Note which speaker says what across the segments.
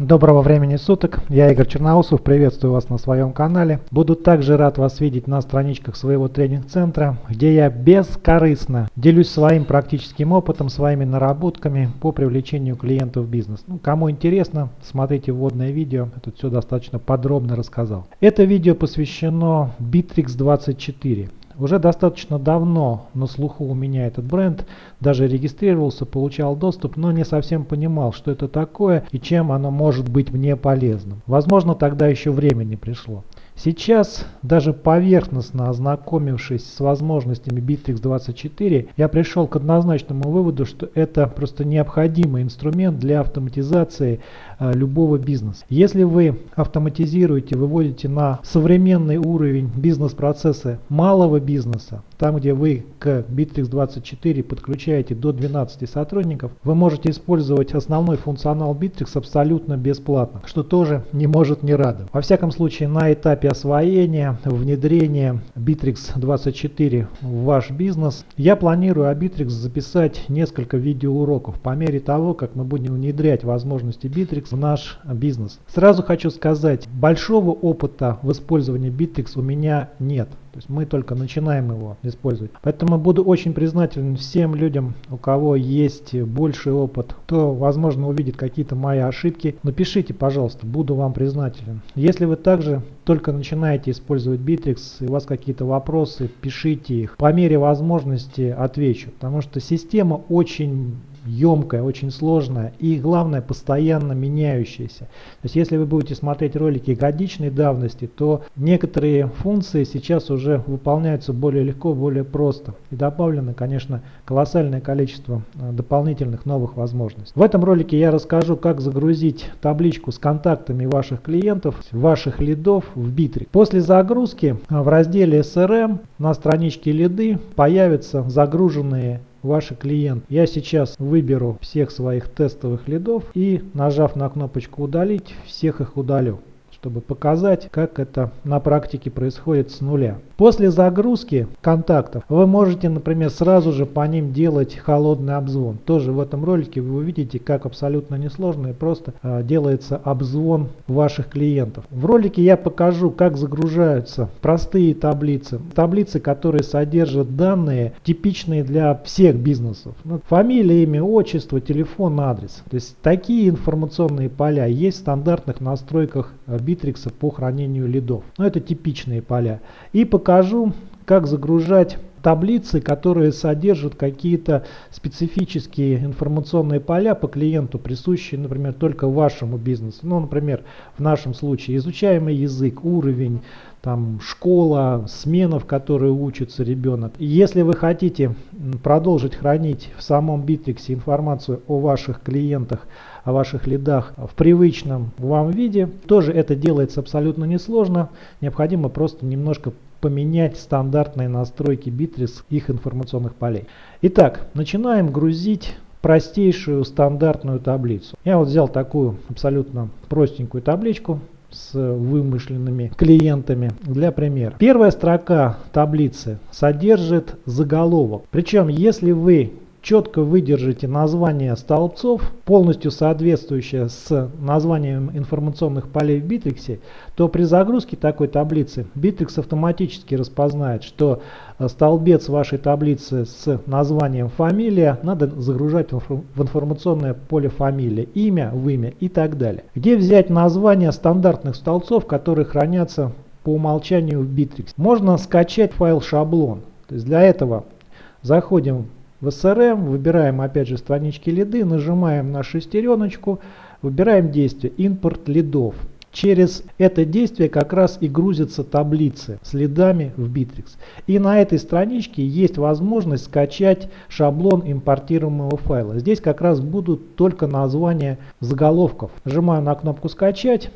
Speaker 1: Доброго времени суток, я Игорь Черноусов, приветствую вас на своем канале. Буду также рад вас видеть на страничках своего тренинг-центра, где я бескорыстно делюсь своим практическим опытом, своими наработками по привлечению клиентов в бизнес. Ну, кому интересно, смотрите вводное видео, я тут все достаточно подробно рассказал. Это видео посвящено Bittrex 24. Уже достаточно давно на слуху у меня этот бренд, даже регистрировался, получал доступ, но не совсем понимал, что это такое и чем оно может быть мне полезным. Возможно, тогда еще время не пришло. Сейчас, даже поверхностно ознакомившись с возможностями Bittrex24, я пришел к однозначному выводу, что это просто необходимый инструмент для автоматизации э, любого бизнеса. Если вы автоматизируете, выводите на современный уровень бизнес-процессы малого бизнеса, там где вы к Bittrex24 подключаете до 12 сотрудников, вы можете использовать основной функционал Bittrex абсолютно бесплатно, что тоже не может не радовать. Во всяком случае, на этапе освоения, внедрения Bittrex24 в ваш бизнес, я планирую о Bittrex записать несколько видеоуроков по мере того, как мы будем внедрять возможности Bittrex в наш бизнес. Сразу хочу сказать, большого опыта в использовании Bittrex у меня нет. То есть мы только начинаем его использовать. Поэтому буду очень признателен всем людям, у кого есть больший опыт, кто, возможно, увидит какие-то мои ошибки. Напишите, пожалуйста, буду вам признателен. Если вы также только начинаете использовать Bittrex и у вас какие-то вопросы, пишите их. По мере возможности отвечу, потому что система очень емкая, очень сложная и главное постоянно меняющаяся. То есть если вы будете смотреть ролики годичной давности, то некоторые функции сейчас уже выполняются более легко, более просто. И добавлено, конечно, колоссальное количество э, дополнительных новых возможностей. В этом ролике я расскажу, как загрузить табличку с контактами ваших клиентов, ваших лидов в Bittrex. После загрузки э, в разделе SRM на страничке лиды появятся загруженные ваши клиенты. Я сейчас выберу всех своих тестовых лидов и нажав на кнопочку удалить, всех их удалю чтобы показать, как это на практике происходит с нуля. После загрузки контактов вы можете, например, сразу же по ним делать холодный обзвон. Тоже в этом ролике вы увидите, как абсолютно несложно и просто э, делается обзвон ваших клиентов. В ролике я покажу, как загружаются простые таблицы. Таблицы, которые содержат данные, типичные для всех бизнесов. Ну, фамилия, имя, отчество, телефон, адрес. То есть такие информационные поля есть в стандартных настройках Bittrex по хранению лидов. Но это типичные поля. И покажу покажу, как загружать таблицы, которые содержат какие-то специфические информационные поля по клиенту, присущие, например, только вашему бизнесу. Ну, например, в нашем случае изучаемый язык, уровень, там, школа, смена, в которой учится ребенок. Если вы хотите продолжить хранить в самом Bittrex информацию о ваших клиентах, о ваших лидах в привычном вам виде, тоже это делается абсолютно несложно. Необходимо просто немножко поменять стандартные настройки Bittrex их информационных полей. Итак, начинаем грузить простейшую стандартную таблицу. Я вот взял такую абсолютно простенькую табличку с вымышленными клиентами для примера. Первая строка таблицы содержит заголовок. Причем, если вы четко выдержите название столбцов, полностью соответствующее с названием информационных полей в Bittrex, то при загрузке такой таблицы Bittrex автоматически распознает, что э, столбец вашей таблицы с названием фамилия надо загружать в информационное поле фамилия, имя в и так далее. Где взять названия стандартных столбцов, которые хранятся по умолчанию в Bittrex? Можно скачать файл шаблон. То есть для этого заходим в SRM, выбираем опять же странички лиды, нажимаем на шестереночку, выбираем действие импорт лидов. Через это действие как раз и грузятся таблицы с лидами в Bittrex. И на этой страничке есть возможность скачать шаблон импортируемого файла. Здесь как раз будут только названия заголовков. Нажимаю на кнопку «Скачать»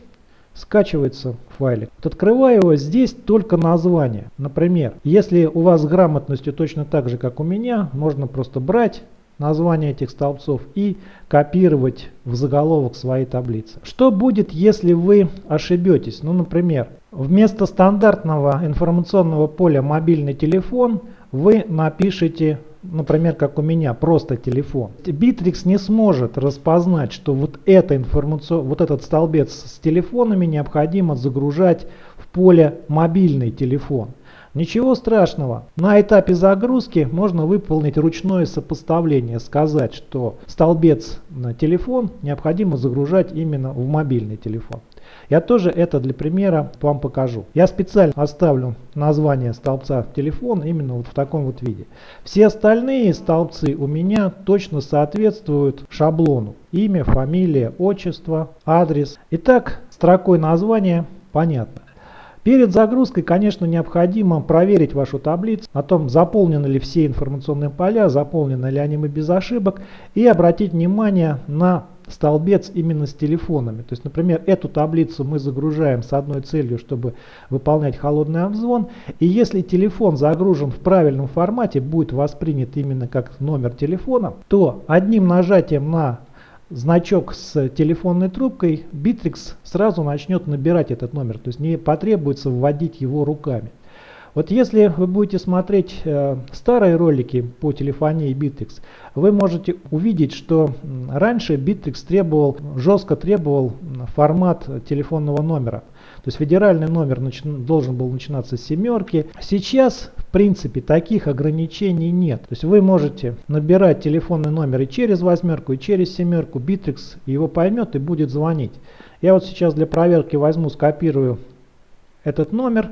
Speaker 1: скачивается файлик. Вот открываю его, здесь только название. Например, если у вас с грамотностью точно так же, как у меня, можно просто брать название этих столбцов и копировать в заголовок своей таблицы. Что будет, если вы ошибетесь? Ну, например, вместо стандартного информационного поля мобильный телефон вы напишите например, как у меня, просто телефон. Bittrex не сможет распознать, что вот, это информацион... вот этот столбец с телефонами необходимо загружать в поле мобильный телефон. Ничего страшного. На этапе загрузки можно выполнить ручное сопоставление, сказать, что столбец на телефон необходимо загружать именно в мобильный телефон. Я тоже это для примера вам покажу. Я специально оставлю название столбца телефон именно вот в таком вот виде. Все остальные столбцы у меня точно соответствуют шаблону. Имя, фамилия, отчество, адрес. Итак, строкой названия понятно. Перед загрузкой, конечно, необходимо проверить вашу таблицу о том, заполнены ли все информационные поля, заполнены ли они без ошибок и обратить внимание на столбец именно с телефонами. То есть, например, эту таблицу мы загружаем с одной целью, чтобы выполнять холодный обзвон. И если телефон загружен в правильном формате, будет воспринят именно как номер телефона, то одним нажатием на значок с телефонной трубкой, Bittrex сразу начнет набирать этот номер, то есть не потребуется вводить его руками. Вот если вы будете смотреть э, старые ролики по телефонии Bittrex, вы можете увидеть, что раньше Bittrex требовал, жестко требовал формат телефонного номера. То есть федеральный номер должен был начинаться с семерки. Сейчас, в принципе, таких ограничений нет. То есть вы можете набирать телефонный номер и через восьмерку, и через семерку. Bittrex его поймет и будет звонить. Я вот сейчас для проверки возьму, скопирую этот номер,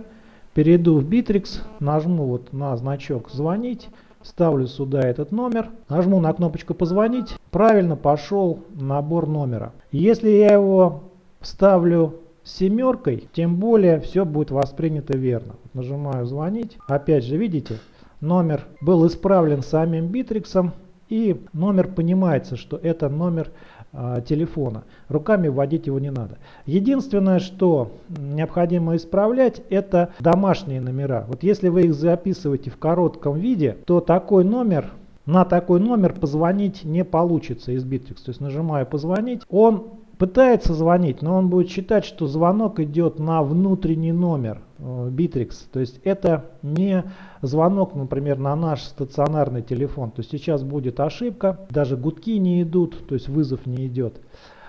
Speaker 1: перейду в Bittrex, нажму вот на значок «Звонить». Ставлю сюда этот номер, нажму на кнопочку «Позвонить», правильно пошел набор номера. Если я его вставлю семеркой, тем более все будет воспринято верно. Нажимаю звонить. Опять же, видите, номер был исправлен самим битриксом. И номер понимается, что это номер э, телефона. Руками вводить его не надо. Единственное, что необходимо исправлять, это домашние номера. Вот если вы их записываете в коротком виде, то такой номер на такой номер позвонить не получится из Bittrex. То есть нажимаю позвонить, он пытается звонить, но он будет считать, что звонок идет на внутренний номер э, Bittrex. То есть это не звонок, например, на наш стационарный телефон. То есть сейчас будет ошибка, даже гудки не идут, то есть вызов не идет.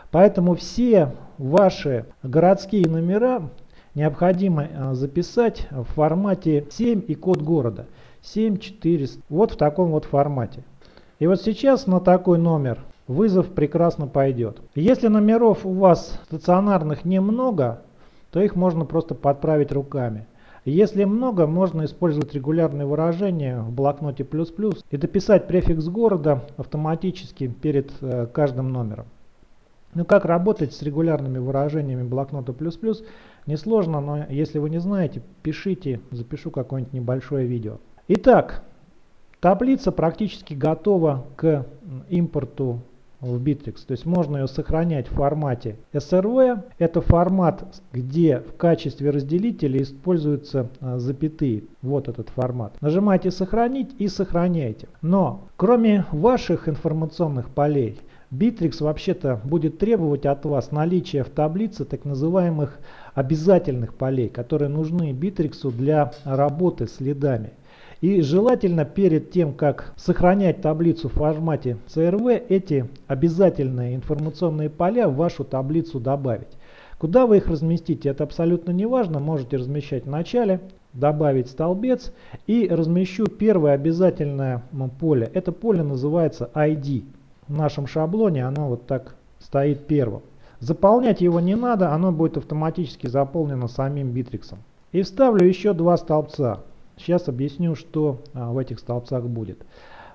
Speaker 1: Поэтому все ваши городские номера необходимо э, записать в формате 7 и код города. 7400. Вот в таком вот формате. И вот сейчас на такой номер вызов прекрасно пойдет. Если номеров у вас стационарных немного, то их можно просто подправить руками. Если много, можно использовать регулярные выражения в блокноте плюс плюс и дописать префикс города автоматически перед э, каждым номером. Ну как работать с регулярными выражениями блокнота плюс плюс несложно, но если вы не знаете, пишите, запишу какое-нибудь небольшое видео. Итак, таблица практически готова к импорту в Bittrex. То есть можно ее сохранять в формате SRV. Это формат, где в качестве разделителя используются а, запятые. Вот этот формат. Нажимаете «Сохранить» и сохраняйте. Но кроме ваших информационных полей, Bittrex вообще-то будет требовать от вас наличия в таблице так называемых обязательных полей, которые нужны Bittrex для работы с лидами. И желательно перед тем, как сохранять таблицу в формате CRV, эти обязательные информационные поля в вашу таблицу добавить. Куда вы их разместите, это абсолютно не важно. Можете размещать в начале, добавить столбец и размещу первое обязательное поле. Это поле называется ID. В нашем шаблоне оно вот так стоит первым. Заполнять его не надо, оно будет автоматически заполнено самим битриксом. И вставлю еще два столбца. Сейчас объясню, что а, в этих столбцах будет.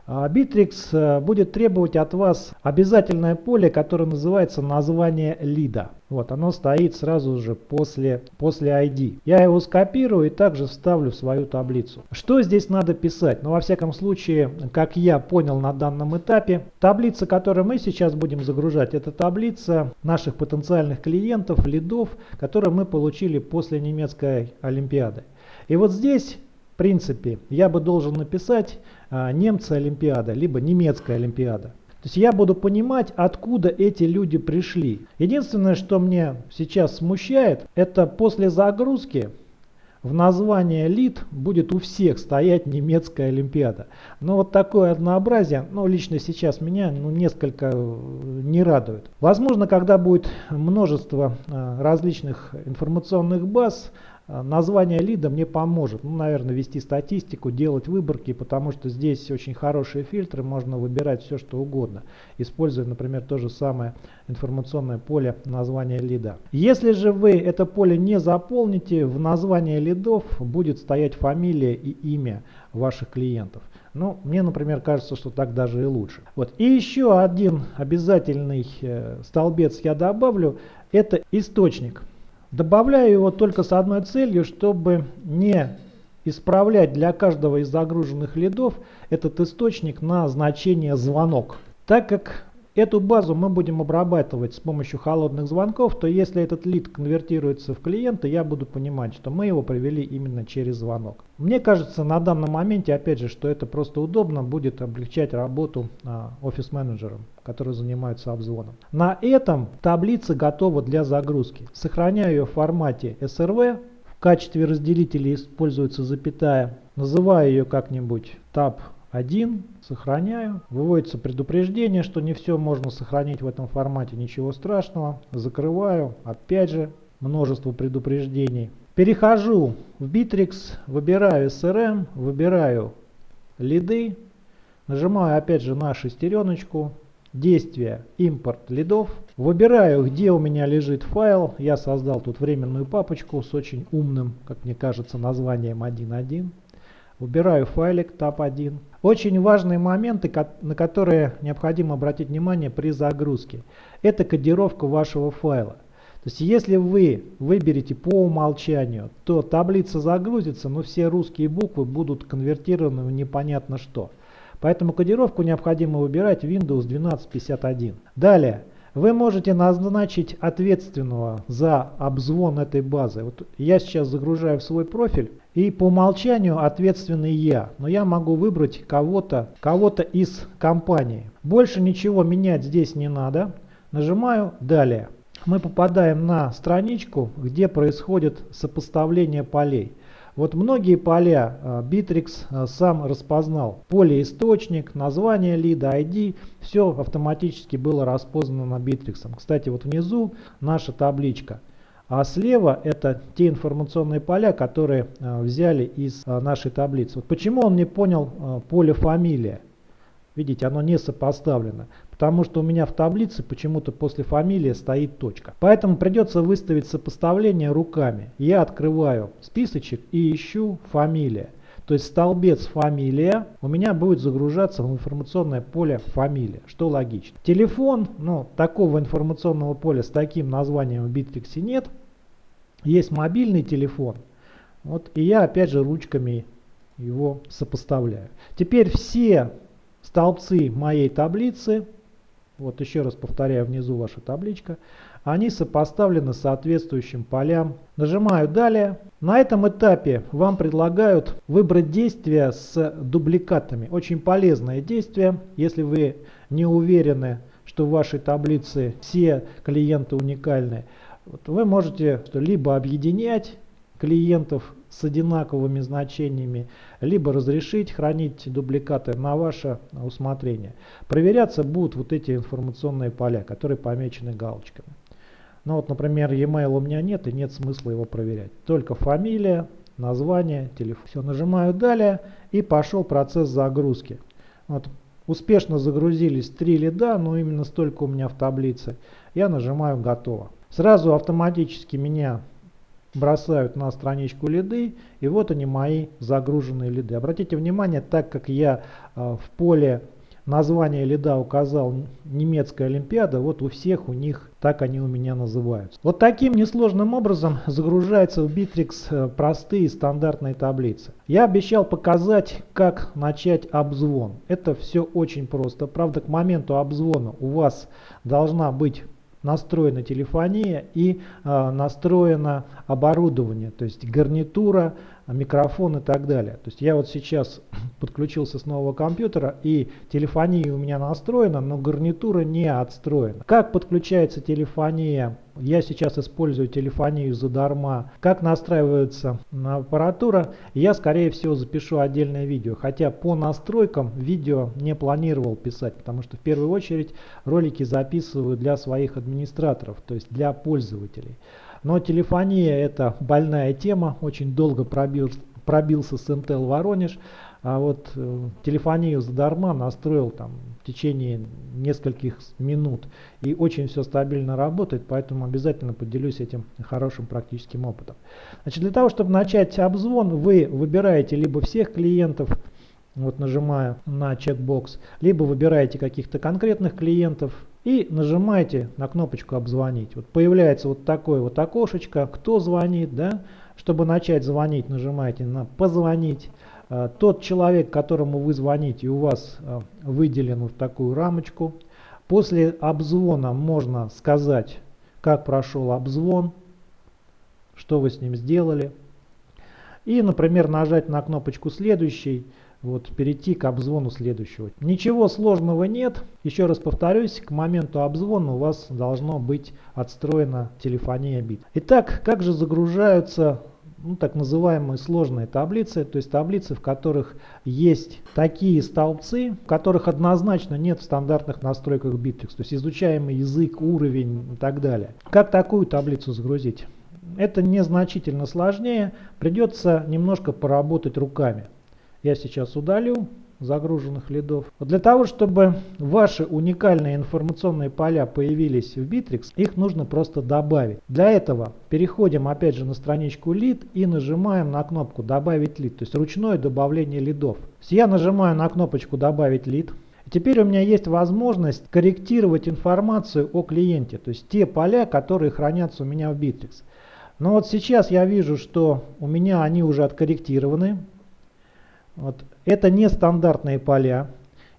Speaker 1: Bittrex а, будет требовать от вас обязательное поле, которое называется название лида. Вот оно стоит сразу же после, после ID. Я его скопирую и также вставлю в свою таблицу. Что здесь надо писать? Ну, во всяком случае, как я понял на данном этапе, таблица, которую мы сейчас будем загружать, это таблица наших потенциальных клиентов, лидов, которые мы получили после немецкой олимпиады. И вот здесь принципе, я бы должен написать а, немцы Олимпиада, либо немецкая Олимпиада. То есть я буду понимать, откуда эти люди пришли. Единственное, что мне сейчас смущает, это после загрузки в названии лид будет у всех стоять немецкая Олимпиада. Но вот такое однообразие, ну лично сейчас меня ну, несколько э, не радует. Возможно, когда будет множество э, различных информационных баз, название лида мне поможет, ну, наверное, вести статистику, делать выборки, потому что здесь очень хорошие фильтры, можно выбирать все, что угодно, используя, например, то же самое информационное поле названия лида. Если же вы это поле не заполните, в названии лидов будет стоять фамилия и имя ваших клиентов. Ну, мне, например, кажется, что так даже и лучше. Вот. И еще один обязательный э, столбец я добавлю, это источник. Добавляю его только с одной целью, чтобы не исправлять для каждого из загруженных лидов этот источник на значение звонок. Так как Эту базу мы будем обрабатывать с помощью холодных звонков, то если этот лид конвертируется в клиента, я буду понимать, что мы его привели именно через звонок. Мне кажется на данном моменте, опять же, что это просто удобно, будет облегчать работу а, офис-менеджерам, которые занимаются обзвоном. На этом таблица готова для загрузки. Сохраняю ее в формате SRV. В качестве разделителя используется запятая. Называю ее как-нибудь tab 1, сохраняю. Выводится предупреждение, что не все можно сохранить в этом формате, ничего страшного. Закрываю, опять же, множество предупреждений. Перехожу в Bittrex, выбираю SRM, выбираю лиды, нажимаю опять же на шестереночку, действие импорт лидов. Выбираю, где у меня лежит файл. Я создал тут временную папочку с очень умным, как мне кажется, названием 1.1. Выбираю файлик tab1. Очень важные моменты, на которые необходимо обратить внимание при загрузке. Это кодировка вашего файла. То есть если вы выберете по умолчанию, то таблица загрузится, но все русские буквы будут конвертированы в непонятно что. Поэтому кодировку необходимо выбирать Windows 1251. Далее. Вы можете назначить ответственного за обзвон этой базы. Вот я сейчас загружаю в свой профиль и по умолчанию ответственный я. Но я могу выбрать кого-то кого, -то, из компании. Больше ничего менять здесь не надо. Нажимаю «Далее». Мы попадаем на страничку, где происходит сопоставление полей. Вот многие поля а, Bittrex а, сам распознал. Поле источник, название лида, ID, все автоматически было распознано Bittrex. Кстати, вот внизу наша табличка. А слева это те информационные поля, которые а, взяли из нашей таблицы. Вот почему он не понял поле фамилия? Видите, оно не сопоставлено. Потому что у меня в таблице почему-то после фамилии стоит точка. Поэтому придется выставить сопоставление руками. Я открываю списочек и ищу фамилия. То есть столбец фамилия у меня будет загружаться в информационное поле фамилия, что логично. Телефон, ну такого информационного поля с таким названием в Bittrex нет. Есть мобильный телефон. Вот, и я опять же ручками его сопоставляю. Теперь все столбцы моей таблицы вот еще раз повторяю, внизу ваша табличка. Они сопоставлены соответствующим полям. Нажимаю «Далее». На этом этапе вам предлагают выбрать действия с дубликатами. Очень полезное действие, если вы не уверены, что в вашей таблице все клиенты уникальны. Вот вы можете либо объединять клиентов с одинаковыми значениями, либо разрешить хранить дубликаты на ваше усмотрение. Проверяться будут вот эти информационные поля, которые помечены галочками. Ну вот, например, e-mail у меня нет и нет смысла его проверять. Только фамилия, название, телефон. Все, нажимаю далее и пошел процесс загрузки. Вот, успешно загрузились три лида, но именно столько у меня в таблице. Я нажимаю готово. Сразу автоматически меня бросают на страничку лиды, и вот они мои загруженные лиды. Обратите внимание, так как я э, в поле названия лида указал немецкая олимпиада, вот у всех у них так они у меня называются. Вот таким несложным образом загружается в Bittrex э, простые стандартные таблицы. Я обещал показать, как начать обзвон. Это все очень просто. Правда, к моменту обзвона у вас должна быть настроена телефония и э, настроено оборудование, то есть гарнитура, микрофон и так далее. То есть я вот сейчас подключился с нового компьютера и телефония у меня настроена, но гарнитура не отстроена. Как подключается телефония? Я сейчас использую телефонию задарма. Как настраивается аппаратура? Я скорее всего запишу отдельное видео. Хотя по настройкам видео не планировал писать, потому что в первую очередь ролики записываю для своих администраторов, то есть для пользователей. Но телефония это больная тема, очень долго пробил, пробился с Intel Воронеж, а вот э, телефонию задарма настроил там в течение нескольких минут и очень все стабильно работает, поэтому обязательно поделюсь этим хорошим практическим опытом. Значит, для того, чтобы начать обзвон, вы выбираете либо всех клиентов, вот нажимая на чекбокс, либо выбираете каких-то конкретных клиентов, и нажимаете на кнопочку «Обзвонить». Вот появляется вот такое вот окошечко, кто звонит, да? Чтобы начать звонить, нажимаете на «Позвонить». А, тот человек, которому вы звоните, у вас а, выделен в такую рамочку. После обзвона можно сказать, как прошел обзвон, что вы с ним сделали. И, например, нажать на кнопочку «Следующий», вот, перейти к обзвону следующего. Ничего сложного нет. Еще раз повторюсь, к моменту обзвона у вас должно быть отстроена телефония бит. Итак, как же загружаются ну, так называемые сложные таблицы, то есть таблицы, в которых есть такие столбцы, в которых однозначно нет в стандартных настройках Bittrex, то есть изучаемый язык, уровень и так далее. Как такую таблицу загрузить? Это незначительно сложнее, придется немножко поработать руками я сейчас удалю загруженных лидов. Для того, чтобы ваши уникальные информационные поля появились в Bittrex, их нужно просто добавить. Для этого переходим опять же на страничку лид и нажимаем на кнопку добавить лид, то есть ручное добавление лидов. Я нажимаю на кнопочку добавить лид. Теперь у меня есть возможность корректировать информацию о клиенте, то есть те поля, которые хранятся у меня в Bittrex. Но вот сейчас я вижу, что у меня они уже откорректированы. Вот. Это не стандартные поля.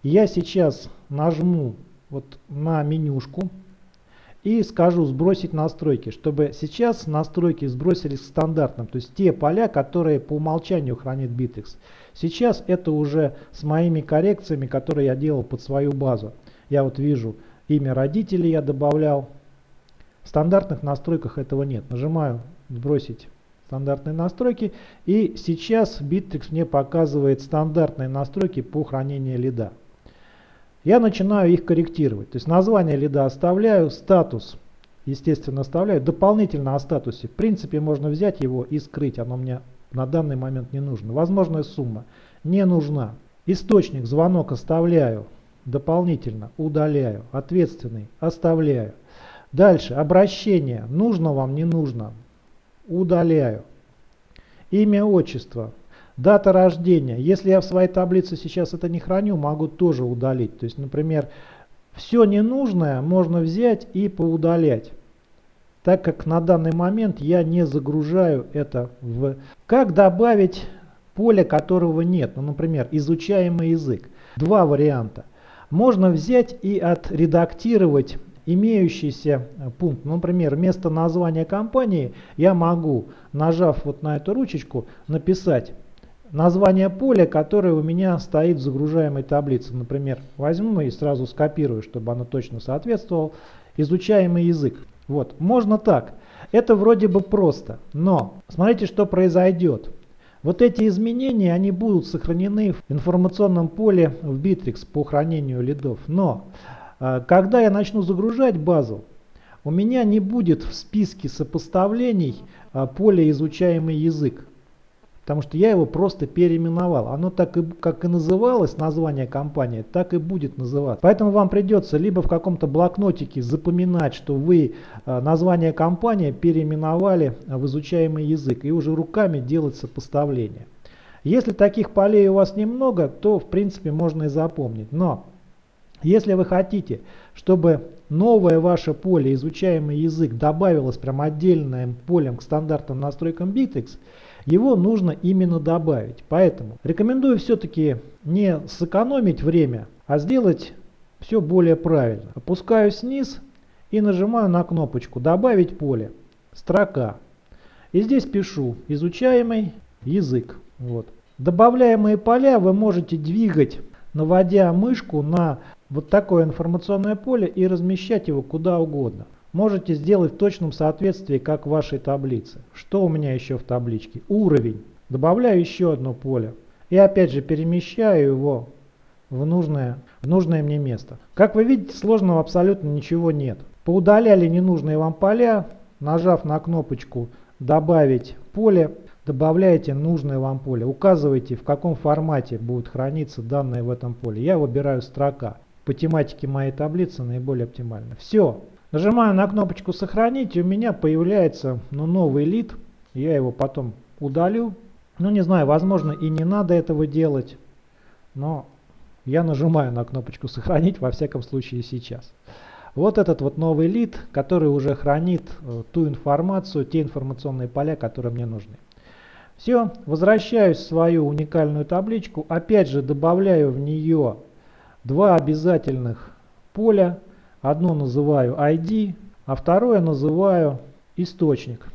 Speaker 1: Я сейчас нажму вот на менюшку и скажу сбросить настройки, чтобы сейчас настройки сбросились к стандартным, то есть те поля, которые по умолчанию хранит Bittrex. Сейчас это уже с моими коррекциями, которые я делал под свою базу. Я вот вижу имя родителей я добавлял. В стандартных настройках этого нет. Нажимаю сбросить стандартные настройки. И сейчас Bittrex мне показывает стандартные настройки по хранению лида. Я начинаю их корректировать. То есть название лида оставляю, статус естественно оставляю. Дополнительно о статусе. В принципе можно взять его и скрыть. Оно мне на данный момент не нужно. Возможная сумма не нужна. Источник, звонок оставляю. Дополнительно удаляю. Ответственный оставляю. Дальше обращение. Нужно вам, не нужно удаляю. Имя, отчество, дата рождения. Если я в своей таблице сейчас это не храню, могу тоже удалить. То есть, например, все ненужное можно взять и поудалять. Так как на данный момент я не загружаю это в... Как добавить поле, которого нет? Ну, например, изучаемый язык. Два варианта. Можно взять и отредактировать имеющийся э, пункт. Ну, например, вместо названия компании я могу, нажав вот на эту ручечку, написать название поля, которое у меня стоит в загружаемой таблице. Например, возьму и сразу скопирую, чтобы оно точно соответствовало. Изучаемый язык. Вот, можно так. Это вроде бы просто, но смотрите, что произойдет. Вот эти изменения, они будут сохранены в информационном поле в Bittrex по хранению лидов. Но когда я начну загружать базу, у меня не будет в списке сопоставлений а, поле изучаемый язык. Потому что я его просто переименовал. Оно так и, как и называлось, название компании, так и будет называться. Поэтому вам придется либо в каком-то блокнотике запоминать, что вы а, название компании переименовали в изучаемый язык. И уже руками делать сопоставление. Если таких полей у вас немного, то в принципе можно и запомнить. Но если вы хотите, чтобы новое ваше поле, изучаемый язык, добавилось прям отдельным полем к стандартным настройкам Bittrex, его нужно именно добавить. Поэтому рекомендую все-таки не сэкономить время, а сделать все более правильно. Опускаюсь вниз и нажимаю на кнопочку «Добавить поле», строка. И здесь пишу «Изучаемый язык. Вот. Добавляемые поля вы можете двигать, наводя мышку на вот такое информационное поле и размещать его куда угодно. Можете сделать в точном соответствии, как в вашей таблице. Что у меня еще в табличке? Уровень. Добавляю еще одно поле. И опять же перемещаю его в нужное, в нужное мне место. Как вы видите, сложного абсолютно ничего нет. Поудаляли ненужные вам поля, нажав на кнопочку «Добавить поле», добавляете нужное вам поле. Указываете, в каком формате будет храниться данные в этом поле. Я выбираю строка. По тематике моей таблицы наиболее оптимально. Все. Нажимаю на кнопочку «Сохранить», и у меня появляется ну, новый лид. Я его потом удалю. Ну, не знаю, возможно, и не надо этого делать. Но я нажимаю на кнопочку «Сохранить», во всяком случае сейчас. Вот этот вот новый лид, который уже хранит э, ту информацию, те информационные поля, которые мне нужны. Все, возвращаюсь в свою уникальную табличку. Опять же добавляю в нее два обязательных поля. Одно называю ID, а второе называю источник.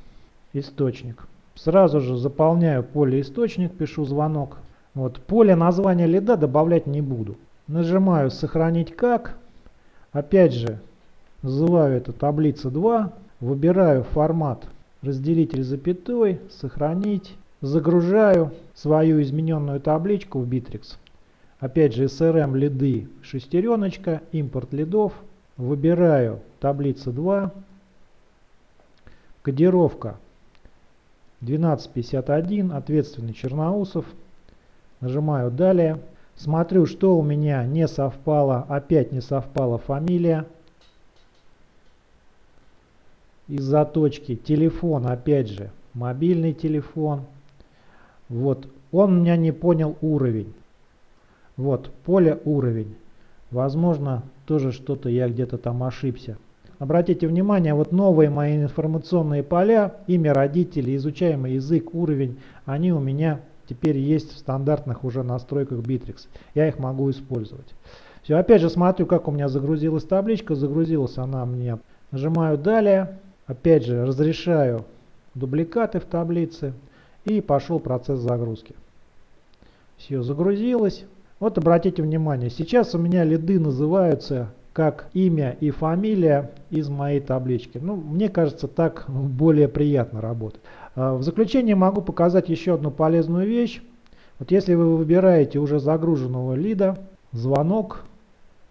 Speaker 1: Источник. Сразу же заполняю поле источник, пишу звонок. Вот, поле названия лида добавлять не буду. Нажимаю сохранить как. Опять же называю это таблица 2. Выбираю формат разделитель запятой, сохранить. Загружаю свою измененную табличку в Bittrex. Опять же SRM лиды шестереночка, импорт лидов. Выбираю таблица 2. Кодировка 1251, ответственный Черноусов. Нажимаю «Далее». Смотрю, что у меня не совпало, опять не совпала фамилия. Из-за точки телефон, опять же, мобильный телефон. Вот, он меня не понял уровень. Вот, поле уровень. Возможно, тоже что-то я где-то там ошибся. Обратите внимание, вот новые мои информационные поля, имя родителей, изучаемый язык, уровень, они у меня теперь есть в стандартных уже настройках Bittrex. Я их могу использовать. Все, опять же смотрю, как у меня загрузилась табличка. Загрузилась она мне. Нажимаю «Далее». Опять же разрешаю дубликаты в таблице. И пошел процесс загрузки. Все, загрузилось. Вот обратите внимание, сейчас у меня лиды называются как имя и фамилия из моей таблички. Ну, мне кажется, так более приятно работать. А, в заключение могу показать еще одну полезную вещь. Вот если вы выбираете уже загруженного лида, звонок,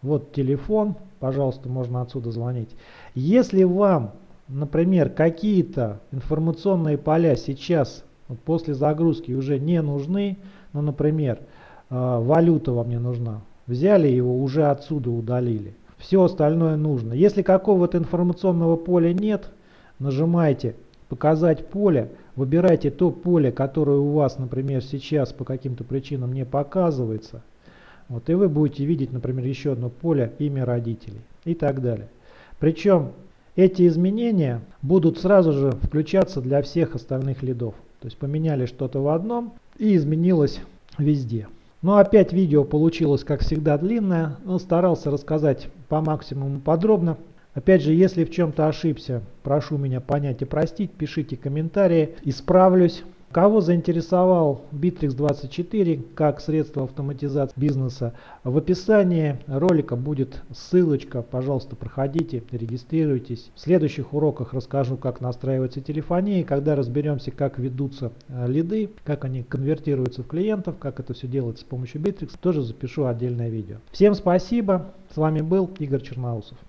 Speaker 1: вот телефон, пожалуйста, можно отсюда звонить. Если вам, например, какие-то информационные поля сейчас вот после загрузки уже не нужны, ну, например, валюта вам не нужна, взяли его, уже отсюда удалили. Все остальное нужно. Если какого-то информационного поля нет, нажимайте показать поле, выбирайте то поле, которое у вас, например, сейчас по каким-то причинам не показывается. Вот, и вы будете видеть, например, еще одно поле, имя родителей и так далее. Причем эти изменения будут сразу же включаться для всех остальных лидов. То есть поменяли что-то в одном и изменилось везде. Но опять видео получилось, как всегда, длинное, но старался рассказать по максимуму подробно. Опять же, если в чем-то ошибся, прошу меня понять и простить, пишите комментарии, исправлюсь. Кого заинтересовал Bittrex 24 как средство автоматизации бизнеса, в описании ролика будет ссылочка, пожалуйста, проходите, регистрируйтесь. В следующих уроках расскажу, как настраивается телефония, когда разберемся, как ведутся э, лиды, как они конвертируются в клиентов, как это все делается с помощью Bittrex, тоже запишу отдельное видео. Всем спасибо, с вами был Игорь Черноусов.